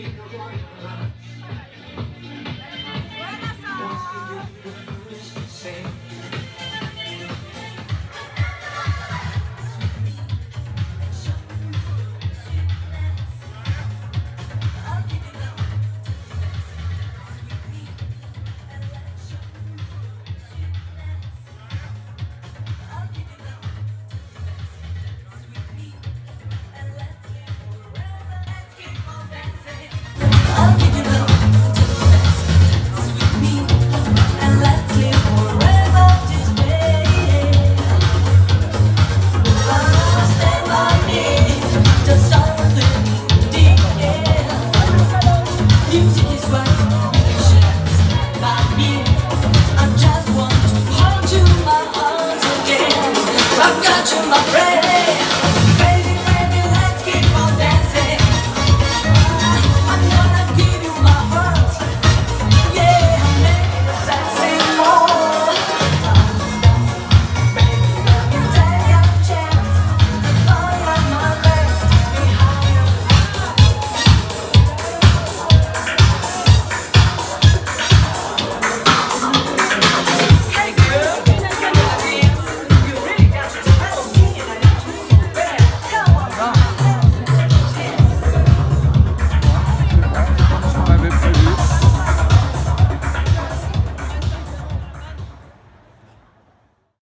Jamaica boy my friend.